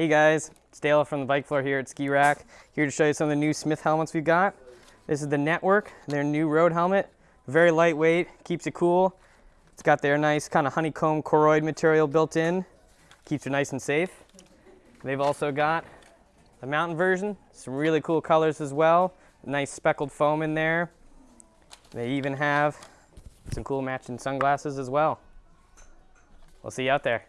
Hey guys, it's Dale from the bike floor here at Ski Rack. Here to show you some of the new Smith helmets we've got. This is the Network, their new road helmet. Very lightweight, keeps it cool. It's got their nice kind of honeycomb Koroyd material built in. Keeps you nice and safe. They've also got the mountain version, some really cool colors as well. Nice speckled foam in there. They even have some cool matching sunglasses as well. We'll see you out there.